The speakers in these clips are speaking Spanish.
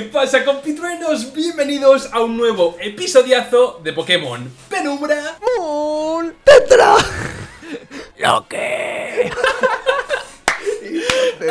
¿Qué pasa compitruenos? Bienvenidos a un nuevo episodiazo de Pokémon Penumbra Moon Tetra. ¿Lo que?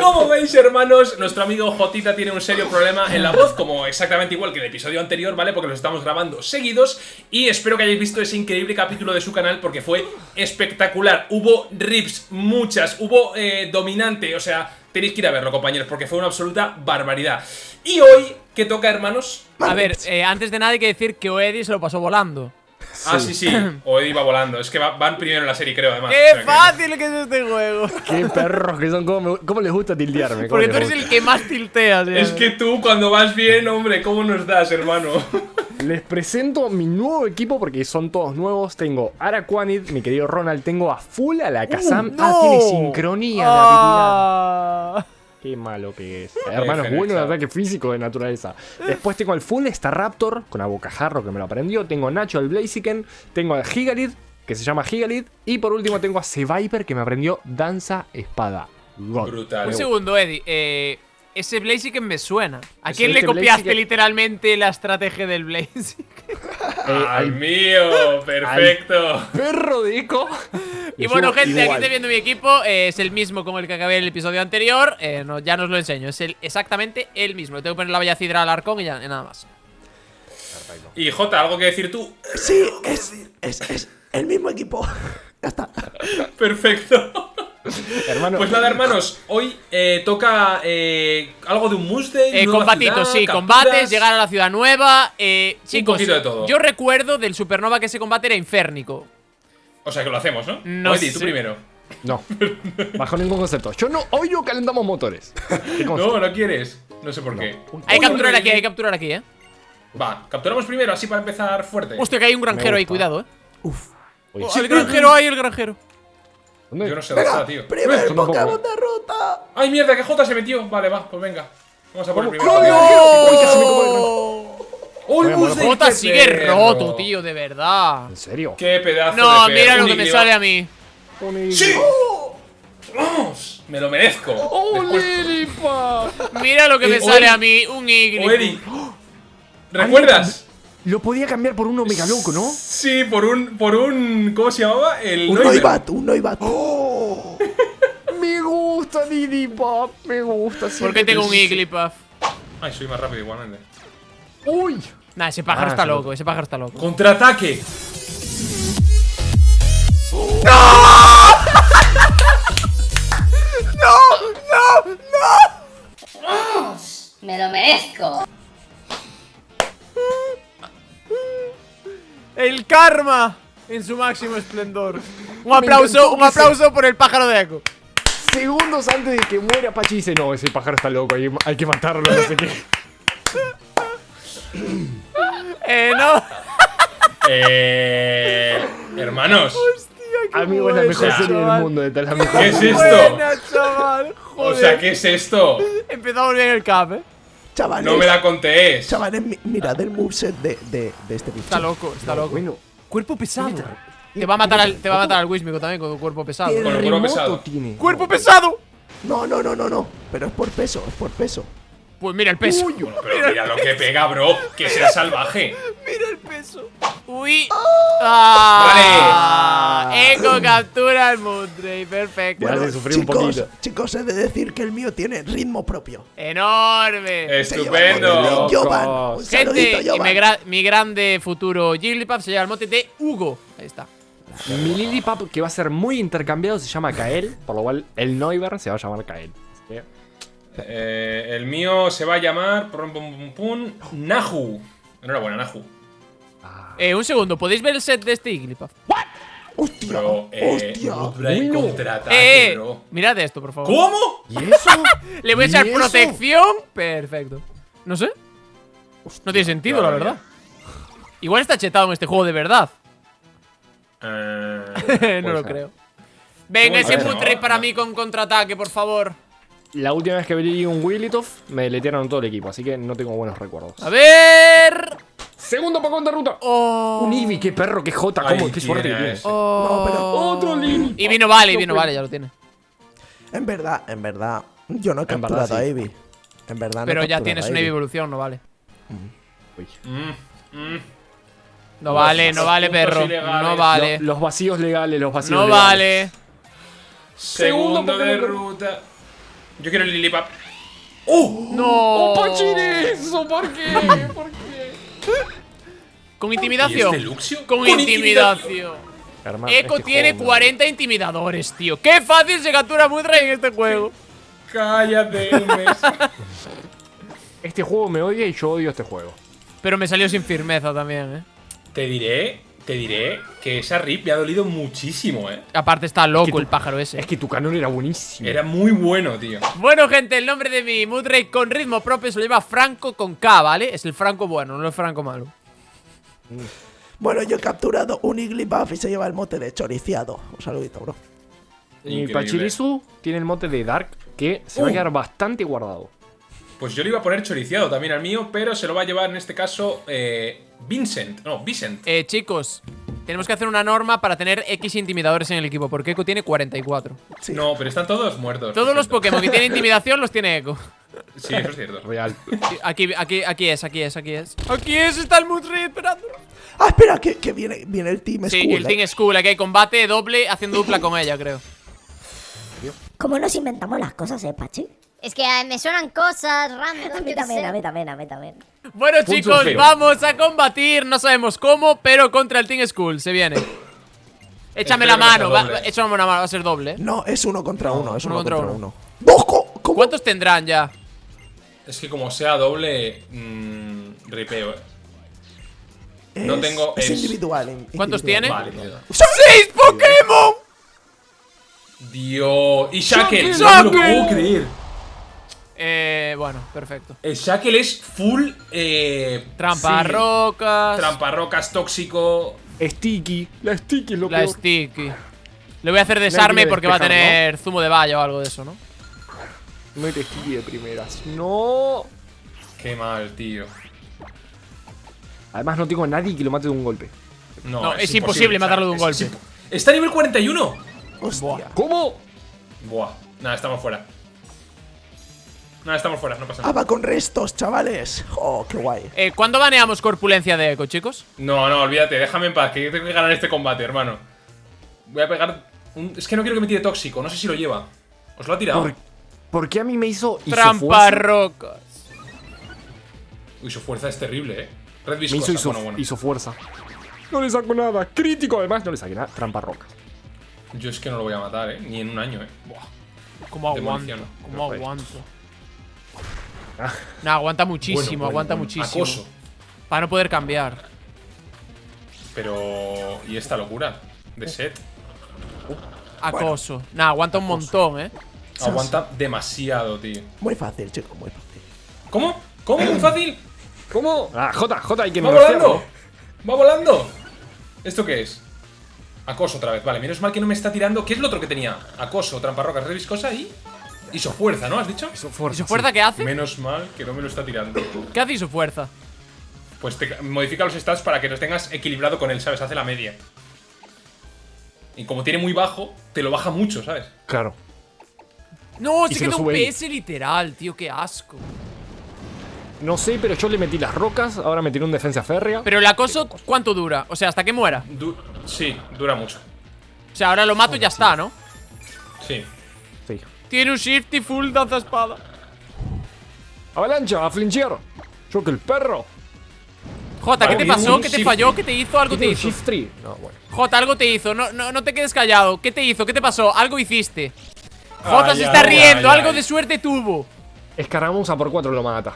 Como veis hermanos, nuestro amigo Jotita tiene un serio problema en la voz Como exactamente igual que el episodio anterior, ¿vale? Porque los estamos grabando seguidos Y espero que hayáis visto ese increíble capítulo de su canal Porque fue espectacular Hubo rips, muchas, hubo eh, dominante O sea, tenéis que ir a verlo compañeros Porque fue una absoluta barbaridad Y hoy, ¿qué toca hermanos? A ver, eh, antes de nada hay que decir que Oedi se lo pasó volando. Ah, sí, sí, o iba volando Es que va- van primero en la serie creo además O ¡Qué sea que- fácil que es este juego! Qué perros que son. ¿Cómo, me- cómo les gusta tildearme? ¿Cómo Porque tú eres el que más tilteas. ¿eh? Es que tú cuando vas bien, hombre, ¿cómo nos das, hermano? Les presento mi nuevo equipo porque son todos nuevos. Tengo Araquanid, mi querido Ronald. Tengo a full a la Kazam. ah, ¡No! tiene sincronía de habilidad. Qué malo que es. Hermano, es bueno el ataque físico de naturaleza. Después tengo al full Staraptor con a Bocajarro que me lo aprendió. Tengo Nacho el Blaziken. Tengo a Gigalith que se llama Gigalith. Y por último tengo a Seviper que me aprendió Danza Espada. God. Brutal. Un segundo, Eddie. Eh, ese Blaziken me suena. ¿A quién le copiaste Blaziken- literalmente la estrategia del Blaziken? Eh, ¡Al al mío! ¡Perfecto! perro de Eco. Y bueno, gente, aquí estoy viendo mi equipo. eh, es el mismo con el que acabé el episodio anterior. Eh, no, ya no os lo enseño. Es el, exactamente el mismo. Le tengo que poner la bella cidra al arcón y ya y nada más. Y Jota, ¿algo que decir tú? Sí, es, es, es el mismo equipo. Ya está. Perfecto. Hermano, Pues nada, hermanos, hoy eh, toca eh, algo de un Mustang. Eh, combatitos, ciudad, sí, capturas. combates, llegar a la ciudad nueva. Eh, chicos, poquito de todo. yo recuerdo del Supernova que ese combate era inférnico. O sea que lo hacemos, ¿no? No Oedi, tú primero. No, bajo ningún concepto. Yo no, hoy no calentamos motores. No, no quieres. No sé por qué. Hay que capturar aquí, hay que capturar aquí, eh. Va, capturamos primero, así para empezar fuerte. Hostia, que hay un granjero ahí, cuidado, eh. Oye, Oh, el granjero, hay el granjero. ¿Dónde? Yo no sé dónde está, tío. Primer. Pokémon de ruta. ¡Ay, mierda! Que Jota se metió. Vale, va, pues venga. Vamos a por el. ¡No! ¡Oh, Mustang! Jota qué sigue roto, tío, de verdad. ¿En serio? ¡Qué pedazo No, de mira lo que me sale a mí. ¡Sí! ¡Vamos! Me lo merezco. ¡Oh, Lilipa! Mira lo que Eh, me Oedi. sale a mí, un Eddie. ¿Recuerdas? Lo podía cambiar por uno mega loco, ¿no? Sí, por un. por un. ¿Cómo se llamaba? El Un Noibat. Un Noibat. Me gusta Lilipa, me gusta. ¿Por qué tengo un Iglipuff? Ay, soy más rápido igualmente. ¡Uy! Nah, ese pájaro Ah, está loco, ese pájaro está loco. ¡Contraataque! Me lo merezco. El karma en su máximo esplendor. Un aplauso, un aplauso por el pájaro de Echo. Segundos antes de que muera Pachi dice, no, ese pájaro está loco, hay, hay que matarlo, no sé qué. Eh, no. Eh. Hermanos. Amigo, es la mejor buena, serie del mundo, de la mejor. ¿Qué es esto? Buena, chaval. O sea, ¿qué es esto? Empezamos bien el cap, eh. Chavales. No me la contéis. Chavales, mi- mirad el moveset de, de, de este bicho. Está loco, está loco. Bueno, Cuerpo pesado. Te va a matar al, te va a matar al Wismico también con tu cuerpo pesado. ¿qué Con el cuerpo pesado. tiene? ¡Cuerpo pesado! No, no, no, no, no. Pero es por peso, es por peso. Pues mira el peso. Bueno, pero mira lo que pega, bro. Que sea salvaje. Mira el peso. Uy. Ah, Echo captura al Moonray. Perfecto. Te hace sufrir un chicos, poquito. chicos, he de decir que el mío tiene ritmo propio. Enorme. Estupendo. de Jovan. Un saludito, Gente, y Jovan. mi, gra- mi grande futuro Jigglypuff se lleva el mote de Hugo. Ahí está. Mi Lilipap, que va a ser muy intercambiado, se llama Kael, por lo cual el Noiver se va a llamar Kael. Así que, Eh, el mío se va a llamar. Pum, pum, pum, pum, Nahu. Enhorabuena, Nahu. Eh, un segundo, ¿podéis ver el set de este Jigglypuff? ¡Hostia! Pero, eh. ¡Hostia! Bueno. contraataque, Eh, bro. mirad esto, por favor. ¿Cómo? ¿Y eso? Le voy a ¿Y echar protección. Perfecto. No sé. No tiene sentido, la claro, verdad. Igual está chetado en este juego de verdad. Eh, no lo ser. creo. Venga, ese Moonray ¿no? para No. mí con contraataque, por favor. La última vez que vi un Wigglytuff, me deletearon todo el equipo, así que no tengo buenos recuerdos. A ver. Segundo Pokémon de ruta. Oh. Un Eevee, qué perro, qué jota, cómo, qué suerte que tiene tienes. Oh. No, pero- Otro Lili. Y vino vale, y No vale, ya lo tiene. En verdad, en verdad, yo no he En verdad, capturado a sí. Eevee. En verdad no Pero ya tienes una Eevee. evolución, no vale. Uy. Mm, mm. No vale, Los no vale, perro. ilegales. No vale. Lo- los vacíos legales, los vacíos No legales. vale. Segundo Segundo de ruta. Yo quiero el Lilipap. ¡Oh! No. ¡Pachirizo! ¿Por qué? ¿Por qué? Con ¿Y intimidación. este Luxio? Con intimidación. Este tiene juego me- 40 intimidadores, tío. Qué fácil se captura Mudra en este juego. Cállate. Este juego me odia y yo odio este juego. Pero me salió sin firmeza también, eh. Te diré, te diré que esa rip me ha dolido muchísimo, eh. Aparte está loco el pájaro ese. Es que tu canon era buenísimo. Era muy bueno, tío. Bueno, gente, el nombre de mi Mudrake con ritmo propio se lo lleva Franco con K, ¿vale? Es el Franco bueno, no el Franco malo. Bueno, yo he capturado un Igglybuff y se lleva el mote de choriciado. Un saludito, bro. Y. Pachirisu tiene el mote de Dark que se va a Uh. quedar bastante guardado. Pues yo le iba a poner choriciado también al mío, pero se lo va a llevar en este caso eh, Vincent. No, Vicent. Eh, chicos, tenemos que hacer una norma para tener X intimidadores en el equipo, porque Echo tiene 44. Sí. No, pero están todos muertos. Todos lo los. Pokémon que tienen intimidación los tiene Echo. Sí, eso es cierto. Real. Aquí, aquí, aquí es, aquí es, aquí es. Aquí es, está el Mudrake esperando. Ah, espera, que, que viene, viene el Team Sí, School. el eh. Team School, aquí hay combate doble haciendo dupla con ella, creo. ¿Cómo nos inventamos las cosas, eh, Pachi? Es que eh, me suenan cosas random. A mí también, a mí también, a mí también. Bueno, Punto chicos, feo. vamos a combatir. No sabemos cómo, pero contra el Team School. Se viene. Échame Espero la no mano, va, échame una mano, va a ser doble. No, es uno contra uno, es uno uno, contra contra, uno. uno. ¡Bojo! ¿Cómo? ¿Cuántos tendrán ya? Es que como sea doble, mmm, ripeo, eh. no Es- tengo- Es, es- individual. in- ¿Cuántos tiene? Vale. ¡Seis Pokémon! Dios. Y Shackle, Shackle. no me lo puedo creer. Eh, bueno, perfecto. El Shackle es full. Eh, Trampa sí, rocas. Tramparrocas tóxico. Sticky. La Sticky es lo La peor. sticky. Le voy a hacer desarme porque va a tener zumo de valla o algo de eso, ¿no? Mete Sticky de primeras. No. Qué mal, tío. Además no tengo a nadie que lo mate de un golpe. No, No, es imposible matarlo de un Es- golpe. es Está a nivel 41. Hostia. ¿Cómo? Buah. Nada, estamos fuera. Nada, estamos fuera, no pasa Ah, nada. va con restos, chavales. Oh, qué guay. Eh, ¿Cuándo baneamos corpulencia de Echo, chicos? No, no, olvídate, déjame en paz, que yo tengo que ganar este combate, hermano. Voy a pegar. un- Es que no quiero que me tire tóxico, no sé si lo lleva. ¿Os lo ha tirado? ¿Por, por qué a mí me hizo Trampa isofuerza? rocas. Uy, su fuerza es terrible, eh. Red Me hizo bueno, isofuerza. No le saco nada. Crítico, además, no le saqué nada. Trampa roca. Yo es que no lo voy a matar, eh. Ni en un año, eh. Buah. ¿Cómo aguanto? ¿Cómo Perfecto. aguanto? No, aguanta muchísimo, Bueno, bueno, aguanta bueno. muchísimo. Acoso. Para no poder cambiar. Pero. ¿Y esta locura? De set. Acoso. Nah, aguanta un montón, eh. Aguanta demasiado, tío. Muy fácil, chicos, muy fácil. ¿Cómo? ¿Cómo? ¿Muy fácil? ¿Cómo? Ah, J, J, hay que ¡Va volando! ¡Va volando! ¿Esto qué es? Acoso otra vez. Vale, menos mal que no me está tirando. ¿Qué es lo otro que tenía? Acoso, tramparrocas, red viscosa y. Isofuerza, ¿no? ¿Has dicho? Isofuerza. ¿Y su fuerza qué hace? Menos mal que no me lo está tirando. ¿Qué hace y su fuerza? Pues te modifica los stats para que los tengas equilibrado con él, ¿sabes? Hace la media. Y como tiene muy bajo, te lo baja mucho, ¿sabes? Claro. No, se se queda un. PS literal, tío, qué asco. No sé, pero yo le metí las rocas. Ahora me tiré un defensa férrea. Pero el acoso, ¿cuánto dura? O sea, hasta que muera. Du- sí, dura mucho. O sea, ahora lo mato y ya está, ¿no? Sí. Tiene un shifty full danza espada. Avalancha, a flinchear. Yo que el perro. Jota, ¿qué te pasó? ¿Qué te shift- falló? ¿Qué te hizo? ¿Algo te hizo? Shift tree. No, bueno. Jota, algo te hizo. No, no, no te quedes callado. ¿Qué te hizo? ¿Qué te pasó? Algo hiciste. Jota Ay, se está ay, riendo. ay, algo ay. de suerte tuvo. Escaramuza por 4 lo mata.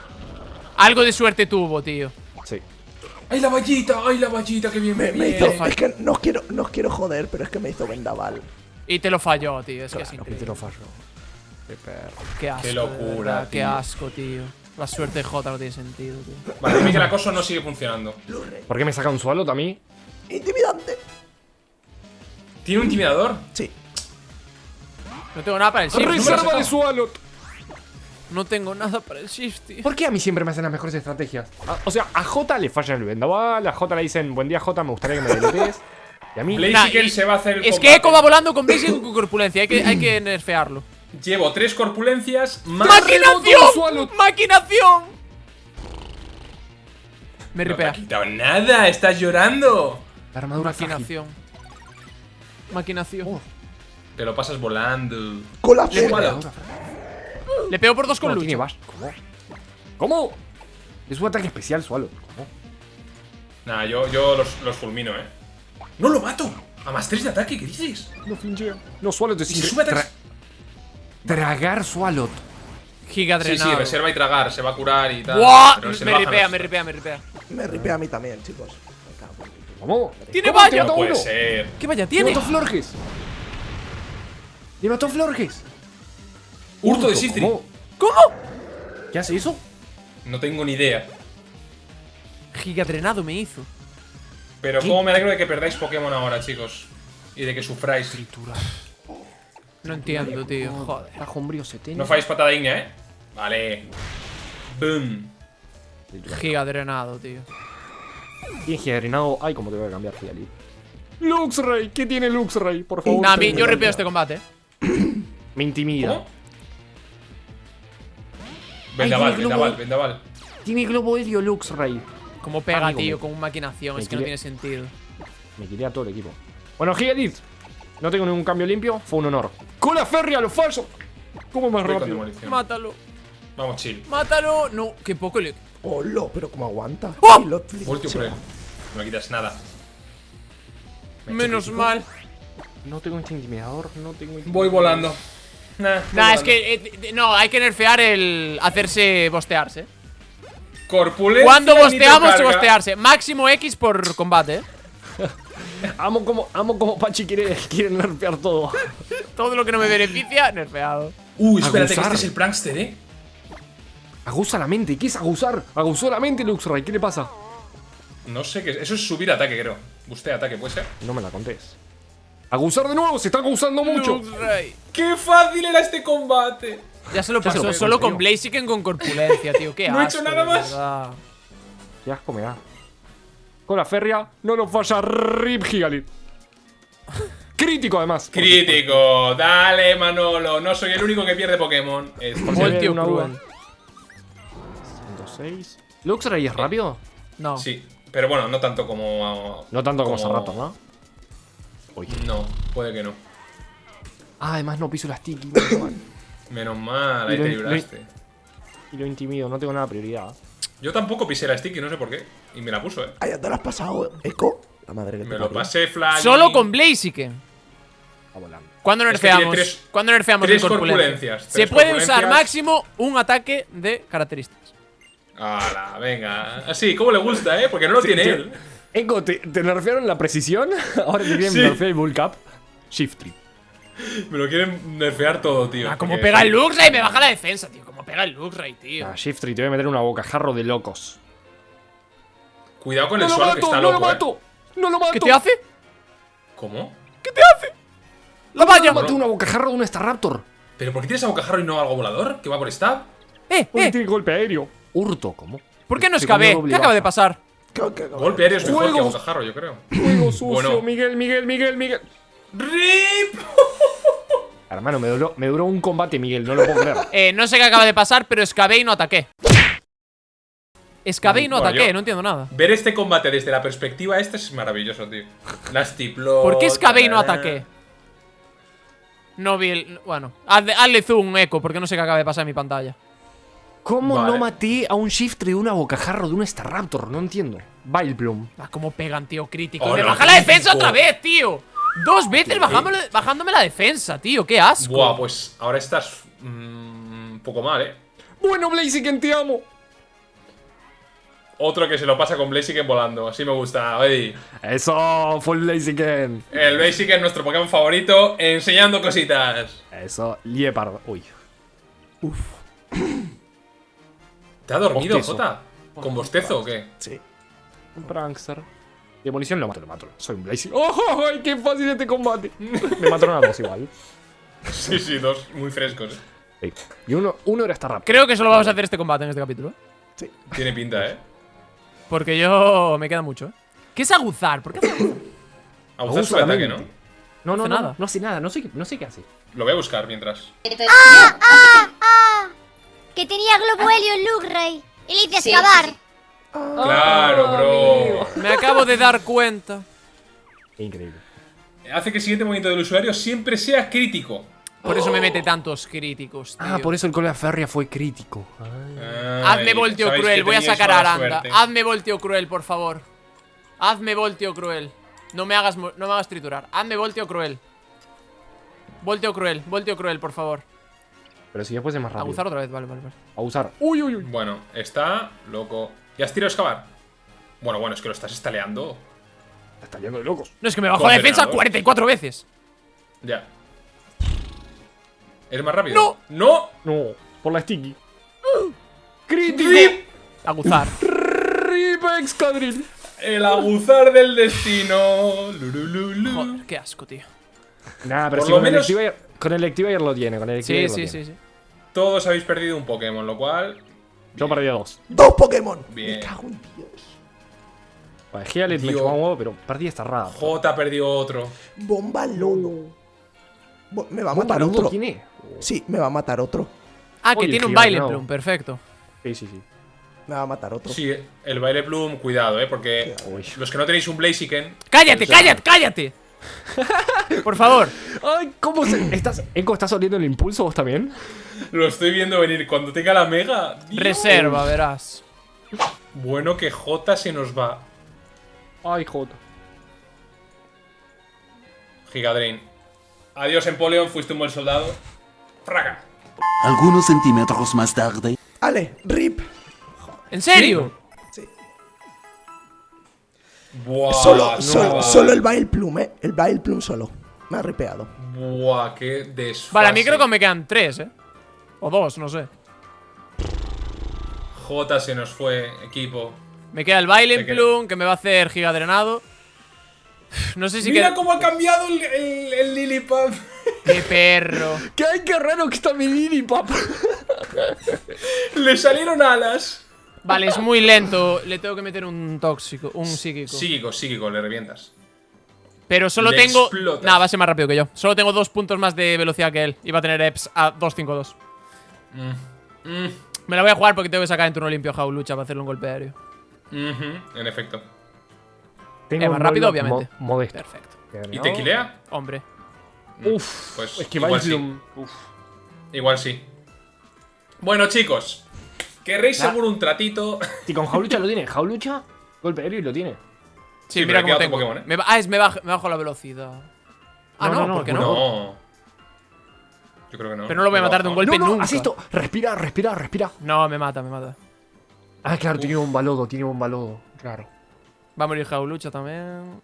Algo de suerte tuvo, tío. Sí. ¡Ay, la vallita! ¡Ay, la vallita! ¡Qué bien Me, me hizo, es que no os quiero, no os quiero joder, pero es que me hizo vendaval. Y te lo falló, tío. Es que es Claro, que te increíble. lo fallo. Qué perro. Qué asco. Qué locura, Qué asco, tío. La suerte de Jota no tiene sentido, tío. Vale, dime que el acoso no sigue funcionando. ¿Por qué me saca un suelo a mí? Intimidante. ¿Tiene un intimidador? Sí. No tengo nada para el shift. No, me lo Reserva de suelo. No tengo nada para el shift, tío. ¿Por qué a mí siempre me hacen las mejores estrategias? A- o sea, a J le falla el vendaval, a J le dicen, buen día J, me gustaría que me deletes. Y a mí... Nah, y- se va a hacer el Es combate. que Echo va volando con Blaze y con corpulencia. Hay que, hay que nerfearlo. Llevo tres corpulencias más. ¡Maquinación! ¡Maquinación! Me No te ha ripea. quitado nada, estás llorando. La armadura frágil. Maquinación. Maquinación. Te lo pasas volando. Con la Le. Le pego por dos con bash. ¿Cómo? ¿Cómo? Es un ataque especial, Swallow. ¿Cómo? Nah, yo, yo los, los fulmino, eh. ¡No lo mato! A más 3 de ataque, ¿qué dices? No flinchea. No, Swallow te ¿Y si sube? Tragar Swallow. Giga Sí, sí, drenado. reserva y tragar, se va a curar y tal. ¡Buah! pero Me ripea, me ripea, me ripea. Me ripea a mí también, chicos. ¿Cómo? ¡Tiene ¿Cómo? ¿Te valla! No puede uno? ser. ¿Qué vaya ¡Le tiene? mató Florges! ¡Le mató Florges! Hurto de Sifri. ¿Cómo? ¿Cómo? ¿Qué hace eso? No tengo ni idea. Giga drenado me hizo. Pero cómo me alegro de que perdáis Pokémon ahora, chicos. Y de que sufráis. Triturar. No entiendo, tío. Joder. Tajo umbrío 70. No falláis patada digna, ¿eh? Vale. Boom. Giga drenado, tío. Bien generado. Ay, cómo te voy a cambiar, Fiali. Luxray, ¿qué tiene Luxray? Por favor. Nah, mí, yo ripeo este combate. Me intimida. ¿Cómo? Vendaval, vendaval, vendaval. Tiene globo helio Luxray. Como pega, Amigo, tío, me- con un maquinación. me Es que no tiene sentido. Me quería todo el equipo. Bueno, Gigadith. No tengo ningún cambio limpio. Fue un honor. ¡Cola férrea, lo falso! ¿Cómo más Voy rápido? Mátalo. Vamos, chill. Mátalo. No, qué poco le. Hola, pero cómo aguanta. ¡Oh! Él. No me quitas nada. Me Menos mal. No tengo este intimidador. No tengo Voy volando. Nah, es que. eh, no, hay que nerfear el. hacerse bostearse. Corpulencia. Cuando bosteamos, bostearse. Máximo X por combate, eh. Amo como, amo como Pachi quiere, quiere nerfear todo. Todo lo que no me beneficia, nerfeado. Uy, espérate, que este es el prankster, ¿eh? Aguza la mente. ¿Qué es aguzar? Aguzó la mente Luxray. ¿Qué le pasa? No sé qué. Eso es subir ataque, creo. Bustea ataque, ¿puede ser? No me la contés. Aguzar de nuevo. Se está aguzando mucho. Luxray. ¡Qué fácil era este combate! Ya se lo pasó lo solo con. Blaziken con corpulencia, tío. Qué No he asco, hecho nada más. Qué asco me da. Cola férrea. No nos falla. Rip Gigalit. Crítico además. Crítico, dale Manolo, no soy el único que pierde Pokémon. Es Voltio una cruel. 106. ¿Luxray es rápido? No. Sí, pero bueno, no tanto como. No tanto como Sarrato, ¿no? Uy. No, puede que no. Ah, además no piso la sticky. menos mal. Menos mal, ahí Y lo- te libraste. y lo intimido. No tengo nada de prioridad. Yo tampoco pisé la sticky, no sé por qué. Y me la puso, eh. Ay, ya te lo has pasado, Eco. La madre que te Me lo parió. pasé, Fly. Solo con Blaziken. A volando. ¿Cuándo Es que tiene nerfeamos? tres- ¿Cuándo nerfeamos tres corpulencias, Se puede usar máximo un ataque de características. Hala, venga. Así, ¿cómo le gusta, eh? Porque no lo tiene te- él. Eco, ¿te, te nerfearon la precisión? Ahora te quieren Sí. nerfear el Bull Cap. Shift Trip. Me lo quieren nerfear todo, tío. Ah, como pega el Luxray, me baja la defensa, tío. Pega el Luxray, tío. Ah, Shift Trip, te voy a meter una bocajarro de locos. Cuidado con ¡No el lo suelo que mato! está ¡No lo loco, eh. mato! ¡No lo mato! ¿Qué te hace? ¿Cómo? ¡La valla! Maté una bocajarro de un Staraptor. ¿Pero por qué tienes a bocajarro y no algo volador? ¿Que va por stab? ¡Eh, Porque eh! tiene golpe aéreo. Hurto, ¿cómo? ¿Por qué no escabé? ¿Qué acaba de pasar? ¿Qué- qué- qué- Golpe aéreo es mejor que bocajarro, yo creo. Juego sucio, Bueno. Miguel, Miguel, Miguel, Miguel. ¡Rip! Hermano, me duró, me duró un combate, Miguel, no lo puedo creer. Eh, no sé qué acaba de pasar, pero escabé y no ataqué. Escabé y no Bueno, ataqué, yo- no entiendo nada. Ver este combate desde la perspectiva esta es maravilloso, tío. Las tiplo. ¿Por qué escabé y no ataqué? No vi el... Bueno, hazle, hazle zoom, eco, porque no sé qué acaba de pasar en mi pantalla. ¿Cómo Vale. no maté a un Shift de una bocajarro de un Staraptor? No entiendo. Vileplume. Ah, cómo pegan, tío, crítico. Oh, ¡Me no, baja la defensa otra vez, tío! Dos veces bajándome, bajándome la defensa, tío. ¡Qué asco! Buah, pues ahora estás. mm, un poco mal, eh. Bueno, Blaziken, te amo. Otro que se lo pasa con Blaziken volando. Así me gusta. Ey. Eso, full Blaziken. El Blaziken, nuestro Pokémon favorito, enseñando cositas. Eso, Liepard. Uy. ¿Te ha dormido. Jota? ¿Con bostezo o qué? Sí. Un prankster. Demolición lo mato, lo mato. Soy un Blaziken. ¡Oh, ay, qué fácil este combate! Me mataron a dos igual. Sí, sí, dos muy frescos. eh. Ey, Y uno, uno era Staraptor. Creo que solo vamos a hacer este combate en este capítulo, ¿eh? Tiene pinta, eh. Porque yo... me queda mucho, ¿eh? ¿Qué es aguzar? ¿Por qué hace aguzar? Abusar su ataque, ¿no? No, no, nada. no hace nada, no sé, qué- no sé qué hace. Lo voy a buscar mientras. Que tenía Globo Helio en Lugrey. Y le hice Sí, excavar. sí, sí. Claro, bro. Me acabo de dar cuenta. Increíble. Hace que el siguiente movimiento del usuario siempre sea crítico. Por eso me mete tantos críticos, tío. Ah, por eso el cola férrea fue crítico. Hazme Ay, volteo cruel, voy a sacar a Aranda. suerte. Hazme volteo cruel, por favor. Hazme volteo cruel. No me hagas, no me hagas triturar. Hazme volteo cruel. Volteo cruel, volteo cruel, por favor. Pero si después es más rápido. Abusar otra vez, vale, vale, vale. Abusar. Uy, uy, uy. Bueno, está loco. ¿Ya has tirado a excavar? Bueno, bueno, es que lo estás estaleando. Está yendo de locos. No, es que me bajó la defensa Condenado. 44 veces. Ya. ¿Es más rápido? ¡No! No, por la sticky. ¡Crítico! ¡Rip! Aguzar. ¡Rip Excadrill! El aguzar del destino. Lulululu. Joder, qué asco, tío. Nah, pero Por si lo con, menos- el Electivire, con el Electivire lo tiene, con el Sí, sí, sí, sí. Todos habéis perdido un Pokémon, lo cual. Yo perdí a dos. ¡Dos Pokémon! Bien. Me cago en Dios. Vale, Healit me chupaba un huevo, pero perdí esta rara. J perdió otro. Bomba lodo. Bo- Me va a ¿Bomba matar otro. quién es? Sí, me va a matar otro. Ah, que Oye, tiene un baile no. plum, perfecto. Sí, sí, sí. Me va a matar otro. Sí, el baile Bloom, cuidado, eh, porque Uy. los que no tenéis un Blaziken. ¡Cállate, cállate, cállate! Por favor. Ay, ¿cómo se...? ¿Estás... Eco, ¿estás oliendo el impulso vos también? Lo estoy viendo venir. Cuando tenga la mega. Dios. Reserva, verás. Bueno, que J se nos va. Ay, Jota. Gigadrain. Adiós, Empoleon, fuiste un buen soldado. Fraga. Algunos centímetros más tarde. Ale, rip. ¿En serio? Sí. Buah, solo, no solo, va. solo el Bail Plum, eh. El Bail Plum solo. Me ha ripeado. Buah, qué desfase. Vale, a mí creo que me quedan tres, ¿eh? O dos, no sé. J se nos fue, equipo. Me queda el queda- plum, que me va a hacer gigadrenado. No sé si Mira queda... cómo ha cambiado el, el, el. ¡Qué perro! ¿Qué hay? ¡Qué raro que está mi Lilipap! Le salieron alas. Vale, es muy lento. Le tengo que meter un tóxico, un psíquico. Psíquico, psíquico, le revientas. Pero solo Le tengo... Nah, va a ser más rápido que yo. Solo tengo dos puntos más de velocidad que él. Y va a tener EPS a 252. Mm, Me la voy a jugar porque tengo que sacar en turno limpio a Jaulucha para hacerle un golpe aéreo. en efecto. Tengo Eh, más un rápido, obviamente. mo- modesto. Perfecto. ¿Y tequilea? Hombre. Uf, Pues es que igual sí. Uf. Igual sí. Bueno, chicos. ¿Querréis Ya. seguro un tratito? Y con Jaulucha lo tiene. Jaulucha, golpe aéreo y lo tiene. Sí, Sí, mira cómo tengo. Pokémon, ¿eh? Me ah, es me, bajo, me bajo la velocidad. Ah, No, no, no, no, ¿por qué no. no? No. Yo creo que no. Pero no lo voy a matar de un golpe no, no, nunca. haz esto. Respira, respira, respira. No, me mata, me mata. Ah, claro, tiene un balodo, tiene un balodo. Claro. Va a morir Jaulucha también.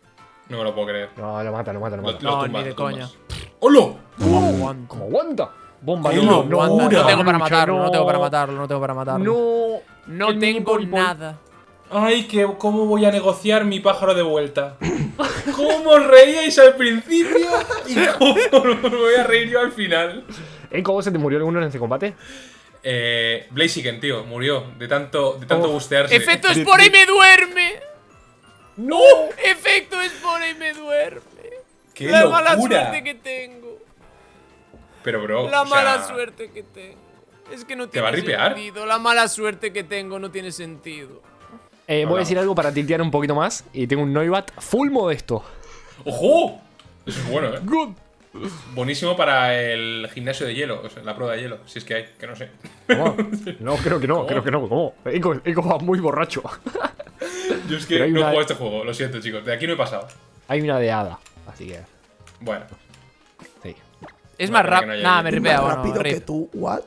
No me lo puedo creer. No, lo mata, lo mata, lo Lo, mata. lo No, tumbas, ni de lo coña. ¡Hola! ¿Cómo aguanta? ¿Cómo aguanta? Bomba ¡Qué de humo. locura! Aguanta. No tengo para matarlo, no tengo para matarlo, no tengo para matarlo. No. No tengo nada. Ay, que, ¿cómo voy a negociar mi pájaro de vuelta? ¿Cómo os reíais al principio? ¿Y cómo os voy a reír yo al final? Eco, ¿vos se te murió alguno en este combate? Eh, Blaziken, tío, murió de tanto, de tanto Oh. bustearse. Efecto Espora y me duerme. ¡No! Efecto Espora y me duerme. ¡Qué la locura! mala suerte que tengo. Pero, bro, La o sea, mala suerte que tengo. Es que no ¿Te tiene va a ripear? sentido. La mala suerte que tengo no tiene sentido. Eh, voy a decir algo para tiltear un poquito más. Y tengo un Noibat full modesto. ¡Ojo! Eso es bueno, ¿eh? Good. Buenísimo para el gimnasio de hielo, o sea, la prueba de hielo, si es que hay, que no sé. ¿Cómo? No, creo que no, creo que no. ¿Cómo? Eco, Eco va muy borracho. Yo es que no una- juego a este juego, lo siento, chicos. De aquí no he pasado. Hay una de hada. Así que. Bueno, Sí. Es más rápido. Nada, me ripea, bueno, rápido que tú. ¿What?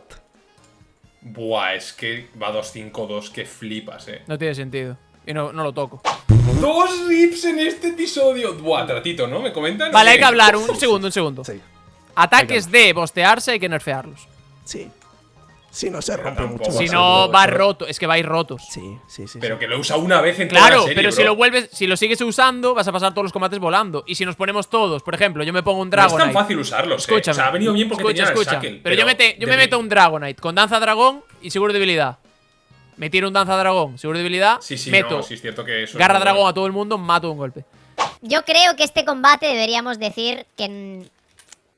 Buah, es que va 2-5-2, que flipas, eh. No tiene sentido. Y no, no lo toco. Dos rips en este episodio. Buah, tratito, ¿no? ¿Me comentan? Vale, hay que hablar. Un segundo, un segundo. Sí. Ataques de bostearse hay que nerfearlos. Sí. Si no se rompe mucho. Si no, va pero- roto. Es que vais rotos. Sí, sí, sí. Pero que lo usa una vez en toda Claro, la serie, pero si lo vuelves, si lo sigues usando, vas a pasar todos los combates volando. Y si nos ponemos todos, por ejemplo, yo me pongo un No es tan Dragonite. fácil usarlos, eh. Escúchame. O sea, ha venido bien porque escucha, tenían escucha. el Shackle. Pero, yo, me, te- yo me de- meto un Dragonite con danza dragón y seguro debilidad. Me tiro un danza dragón, seguro debilidad. Sí, sí, meto no, sí es cierto que eso es garra dragón bueno. a todo el mundo, mato de un golpe. Yo creo que este combate deberíamos decir que.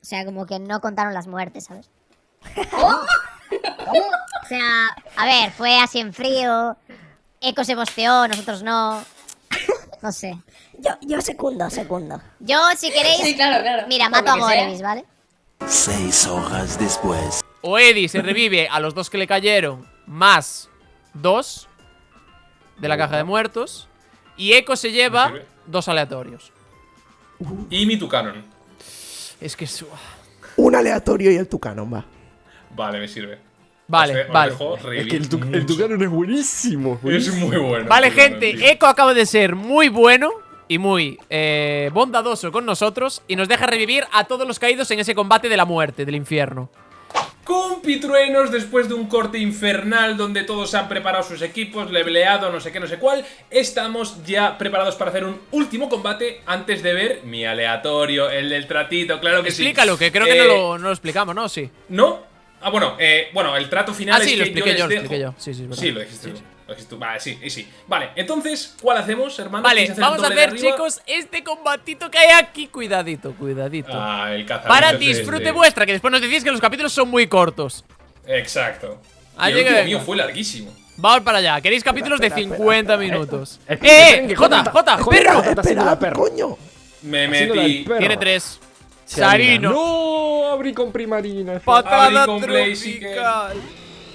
O sea, como que no contaron las muertes, ¿sabes? O sea, a ver, fue así en frío. Eco se bosteó, nosotros no. No sé. Yo, yo secundo, secundo. Yo, si queréis. Sí, claro, claro. Mira, mato a. Morevis, ¿vale? Seis horas después. O Eddie se revive a los dos que le cayeron, más dos de la caja de muertos. Y Echo se lleva dos aleatorios. Y mi Tucanon. Es que es... Un aleatorio y el tucanon, va. Vale, me sirve. Vale, os vale. Es que el, tu, el mucho. Tucanon es buenísimo. Es muy bueno. Vale, gente, tío. Echo acaba de ser muy bueno y muy eh, bondadoso con nosotros y nos deja revivir a todos los caídos en ese combate de la muerte, del infierno. Compitruenos, después de un corte infernal donde todos han preparado sus equipos, leveleado, no sé qué, no sé cuál, estamos ya preparados para hacer un último combate antes de ver mi aleatorio, el del tratito, claro que Explícalo, sí. que creo que no Eh, lo, no lo explicamos, ¿no? Sí. ¿No? Ah, bueno, eh, bueno, el trato final Ah, es sí, lo que expliqué les yo, lo dejo- expliqué yo. Sí, sí, es verdad. Sí, lo dijiste tú. Lo dijiste tú. Vale, sí, sí. Vale, entonces, ¿cuál hacemos, hermano? Vale, ¿Quieres el vamos a arriba? chicos, este combatito que hay aquí. Cuidadito, cuidadito. Ah, el cazador Para disfrute este. vuestra, que después nos decís que los capítulos son muy cortos. Exacto. Ah, y el último mío fue larguísimo. Vamos para allá. ¿Queréis capítulos de espera, espera, 50 minutos? Eh, ¡Eh! ¡Eh! ¡Jota! Jota- ¡Perro! Esperad, perra. coño. Me metí. perro. Tiene tres. Sarino. No, abrí con primarina. Patada tropical.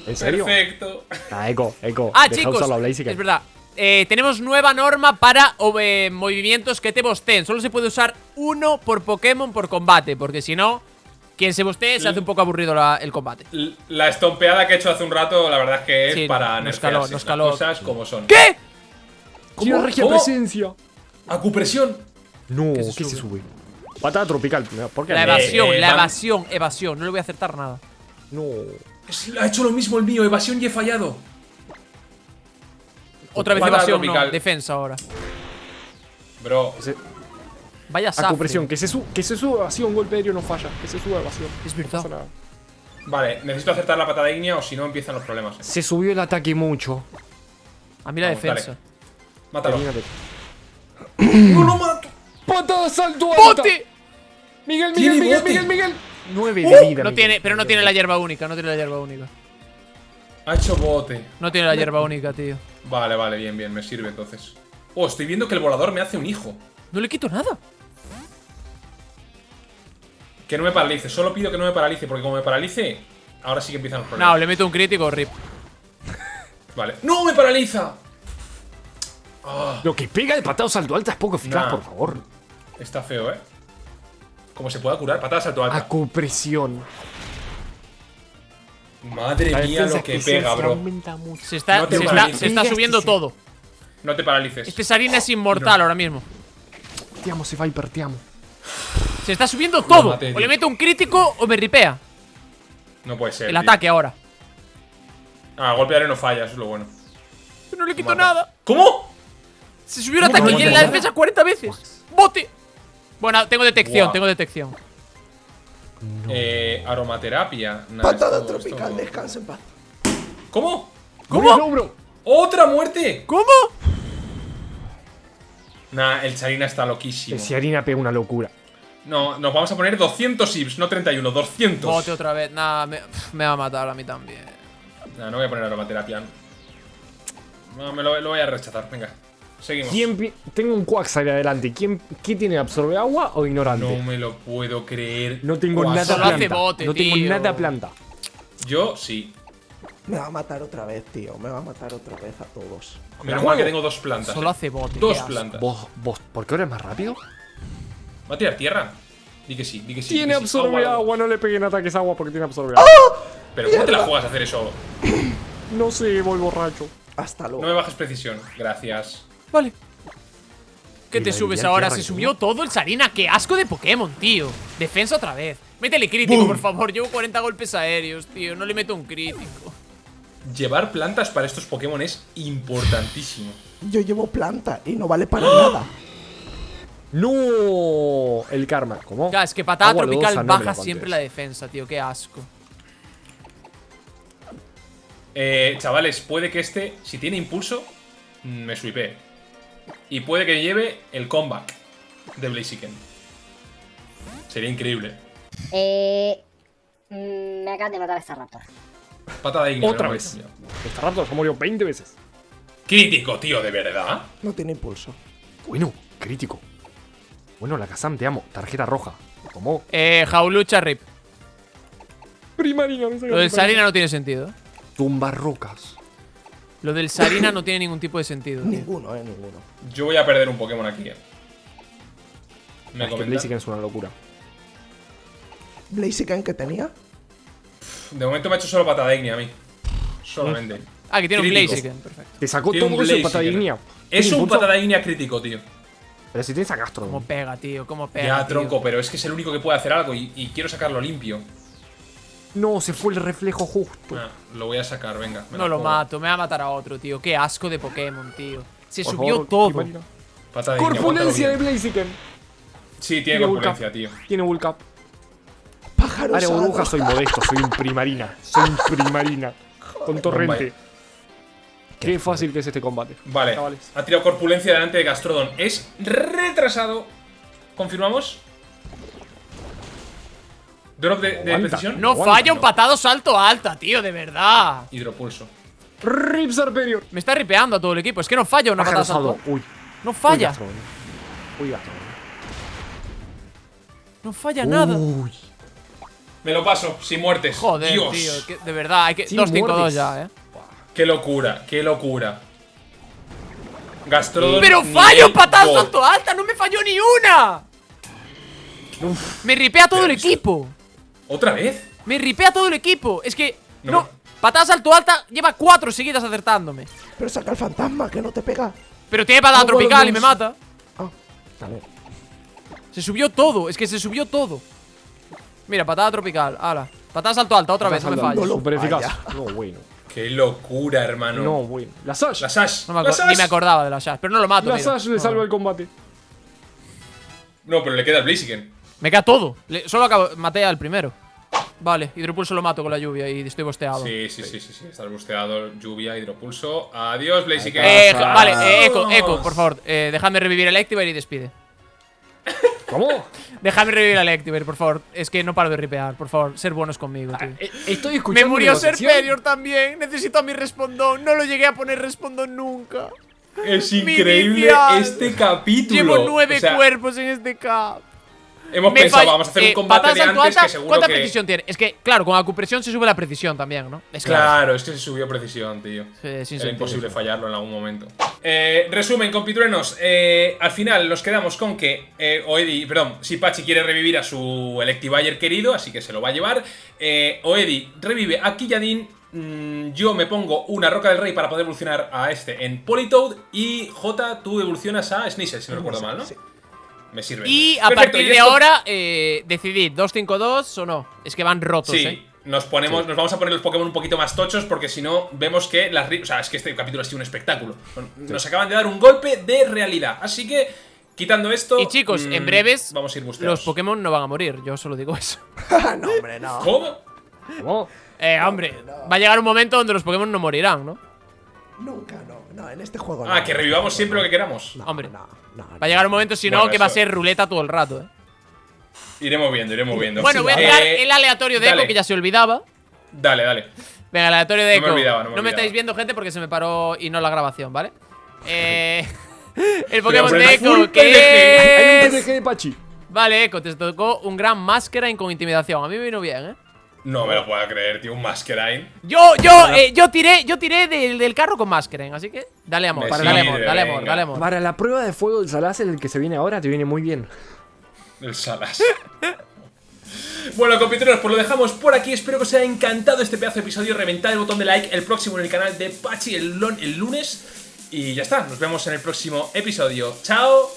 ¿En serio? Perfecto. Ah, Eco, Eco. Ah, deja chicos, es verdad. Eh, tenemos nueva norma para eh, movimientos que te bosten. Solo se puede usar uno por Pokémon por combate, porque si no, quien se bostee se hace un poco aburrido la- el combate. La estompeada que he hecho hace un rato, la verdad es que es Sí, para nos caló, las nos caló. cosas como son. ¿Qué? Tiene regia ¿Cómo? presencia. Acupresión. No, ¿Qué ¿qué se se, sube? Patada tropical. ¿Por qué? La no? evasión, eh, la van- evasión, evasión. No le voy a acertar nada. No. Ha hecho lo mismo el mío, evasión y he fallado. Otra vez evasión, no. Defensa ahora. Bro, Ese- Vaya safre. Acupresión. Que se, su que se suba evasión, golpe aéreo no falla. Que se suba evasión. Es verdad. vale, necesito acertar la patada ígnea o si no empiezan los problemas. Se subió el ataque mucho. A mí la Vamos, defensa. Mátalo. Termínate. ¡No lo mato! ¡Patada salto alta! ¡Bote! Miguel, Miguel, Miguel, bote. Miguel, Miguel. 9 Uh, de vida. No Miguel. tiene, pero no tiene la hierba única, no tiene la hierba única. Ha hecho bote. No tiene la hierba única, tío. Vale, vale, bien, bien, me sirve entonces. Oh, estoy viendo que el volador me hace un hijo. No le quito nada. Que no me paralice, solo pido que no me paralice, porque como me paralice, ahora sí que empiezan los No, problemas. le meto un crítico, rip. Vale. ¡No me paraliza! Ah, Lo que pega de patada salto alta es poco eficaz, Nah. por favor. está feo, ¿eh? ¿Cómo se pueda curar? Patada salto alta. Acupresión. Madre mía lo que pega, bro. Se está, No te se está, se subiendo todo. No te paralices. Este Sarina es inmortal ahora mismo. Te amo, Viper, te amo. Se está subiendo todo. O le meto un crítico o me ripea. No puede ser. El tío. ataque ahora. Ah, golpe de aire no falla, eso es lo bueno. Pero no le quito Mata. nada. ¿Cómo? Se subió el ¿Cómo que ataque no y en la defensa 40 veces. ¡Bote! Bueno, tengo detección, tengo detección. Eh, aromaterapia. Nah, Patada esto- tropical, esto- descansa en paz. ¿Cómo? ¿Cómo? No, bro. ¡Otra muerte! ¿Cómo? Nah, el Charina está loquísimo. El Ciarina pega una locura. No, nos vamos a poner 200 IBs, no 31, 200. Bote otra vez. Nada, me, va a matar a mí también. Nah, no voy a poner aromaterapia. No, me lo, lo voy a rechazar, venga. Seguimos. ¿Quién pi- Tengo un Quagsire adelante. ¿Quién, ¿Qué tiene? ¿Absorbe agua o ignorante? No me lo puedo creer. No tengo nada solo planta. hace bote, no tengo tío. nada planta. Yo sí. Me va a matar otra vez, tío. Me va a matar otra vez a todos. Menos mal que tengo dos plantas. Solo eh. hace bote. Dos plantas. ¿Vos, vos, ¿por qué ahora es más rápido? ¿Va a tirar tierra? Di que sí, di que sí. Tiene sí. absorbe Agua, agua, no le peguen ataques agua porque tiene absorbe agua. Pero ¿cómo te la juegas a hacer eso? No sé, voy borracho. Hasta No me luego. bajes precisión. Gracias. Vale. ¿Qué te subes ahora? Se subió todo el Sarina. ¡Qué asco de Pokémon, tío! Defensa otra vez. Métele crítico, por favor. Llevo 40 golpes aéreos, tío. No le meto un crítico. Llevar plantas para estos Pokémon es importantísimo. Yo llevo planta y no vale para nada. ¡No! El karma. ¿Cómo? Ya, es que patada Agua tropical lodosa, baja siempre la defensa, tío. Qué asco. Eh, chavales, puede que este, si tiene impulso, mm, me sweepee. Y puede que lleve el comeback. de Blaziken. Sería increíble. Eh. mm, Me acaban de matar a esta raptor. Patada de Otra vez. Esta Raptor se murió 20 veces. Crítico, tío, de verdad. No tiene impulso. Bueno, crítico. Bueno, la Kazam, te amo. Tarjeta roja. ¿Cómo? Eh, Jaulucha Rip. Primarina, me Lo primarina. Sarina no tiene sentido. Tumba rocas. Lo del Sarina no tiene ningún tipo de sentido. Ninguno, eh, ninguno. Yo voy a perder un Pokémon aquí. eh. Me Es que. Blaziken es una locura. Blaziken que tenía. De momento me ha hecho solo patada ignia a mí. Solamente. Ah, que tiene un. Blaziken. Perfecto. Te sacó Tiene todo eso patada ignia. Es ¿Tiene un patada ignia crítico, tío. Pero si tienes a Castro. Cómo pega, tío. Cómo pega. Ya, tío. tronco, pero es que es el único que puede hacer algo y, y quiero sacarlo limpio. No, se fue el reflejo justo. Ah, lo voy a sacar, venga. me No lo juego. mato, me va a matar a otro, tío. Qué asco de Pokémon, tío. Se Por subió favor, todo. De Corpulencia de. Blaziken. Sí, tiene Tiene corpulencia, tío. Tiene Vulcap. Pájaro Área osado. burbuja, soy modesto, soy un primarina. Soy un primarina. Con torrente. Qué fácil que es este combate. Vale, Chavales. ha tirado corpulencia delante de Gastrodon. Es retrasado. ¿Confirmamos? Drop de, de Aguanta. precisión. No Aguanta, falla un patado salto alta, tío, de verdad. Hidropulso. Rip Serperior. Me está ripeando a todo el equipo. Es que no falla una patada salto. Uy. No Uy, falla. Uy, Gastrodon. No falla nada. Uy. Me lo paso, sin muertes. Joder, Dios. tío. que- de verdad, hay que. Sin 2-5-2 muertes. ya, eh. Qué locura, qué locura. Gastrodon. Pero fallo patada salto alta, no me falló ni una. Me ripea todo el equipo. ¿Otra vez? Me ripea todo el equipo. Es que. No. No. Patada salto alta lleva cuatro seguidas acertándome. Pero saca el fantasma que no te pega. Pero tiene patada No, bueno, tropical y me mata. Ah, vale. Se subió todo, es que se subió todo. Mira, patada tropical, ala. Patada salto alta, otra vez, no me falles. Super eficaz. No, bueno. Qué locura, hermano. No, bueno. La Sash. La Sash. No me la Sash. ni me acordaba de la Shash, pero no lo mato. La mira. Sash le No. salva el combate. No, pero le queda el Blaziken. Me queda todo. Le- solo acabo, maté al primero. Vale, hidropulso lo mato con la lluvia y estoy bosteado. Sí, sí, sí, sí, sí. Estás busteado, lluvia, hidropulso. Adiós, Blaziken. Eh, Vamos. vale, eh, Echo, Echo, por favor, eh, dejadme revivir el Electivire y despide. ¿Cómo? Dejadme revivir el Electivire, por favor. Es que no paro de ripear, por favor, ser buenos conmigo, tío. Eh, Estoy Me escuchando. murió negociación. Serperior también. Necesito a mi respondón. No lo llegué a poner respondón nunca. Es increíble este capítulo. Llevo nueve O sea, cuerpos en este cap. Hemos Me pensado, vamos a hacer eh, un combate patada de antes alta, que seguro ¿Cuánta que... precisión tiene? Es que, claro, con acupresión se sube la precisión también, ¿no? Es claro. Claro, es que se subió precisión, tío. Sí, sin Era sentido. imposible fallarlo en algún momento. Eh, resumen, compitruenos. Eh, al final nos quedamos con que eh, Oedi, perdón, si Pachi quiere revivir a su Electivire querido, así que se lo va a llevar. Eh, Oedi revive a Killadin. Mm, yo me pongo una Roca del Rey para poder evolucionar a este en Politoad. Y J, tú evolucionas a Sneasel, si no recuerdo mal, ¿no? Sí. Me sirve. Y a Perfecto, partir y de esto- ahora, eh, decidid, 2-5-2 o no. Es que van rotos, Sí, ¿eh? nos ponemos, nos vamos a poner los Pokémon un poquito más tochos porque si no vemos que las, ri- o sea, es que este capítulo ha sido un espectáculo. Nos acaban de dar un golpe de realidad, así que quitando esto, Y chicos, mm, en breves, vamos a ir busteados. los Pokémon no van a morir. Yo solo digo eso. no, hombre, no. ¿Cómo? ¿Cómo? Eh, hombre, va a llegar un momento donde los Pokémon no morirán, ¿no? Nunca, no. No, en este juego no. Ah, que revivamos siempre lo que queramos. No, Hombre. No, no, Va a llegar un momento, si no, Bueno, que va a ser ruleta todo el rato, ¿eh? Iremos viendo, iremos viendo. Bueno, voy a Eh, tirar el aleatorio de dale. Echo, que ya se olvidaba. Dale, dale. Venga, el aleatorio de No me Echo. olvidaba, no me estáis viendo, gente, porque se me paró y no la grabación, ¿vale? Eh, el Pokémon de es full Echo, PDG. Hay que un es... PDG de Pachi. Vale, Echo, te tocó un gran Masquerain con intimidación. A mí me vino bien, ¿eh? No me lo puedo creer, tío, un Masquerain. Yo, yo, eh, yo tiré, yo tiré del, del carro con Masquerain, así que dale amor, Me dale amor, dale amor, dale amor. Para la prueba de fuego del Salace, el que se viene ahora, te viene muy bien. El Salas. Bueno, compiteros, pues lo dejamos por aquí. Espero que os haya encantado este pedazo de episodio. Reventad el botón de like, el próximo en el canal de Pachi el, lon- el lunes. Y ya está, nos vemos en el próximo episodio. ¡Chao!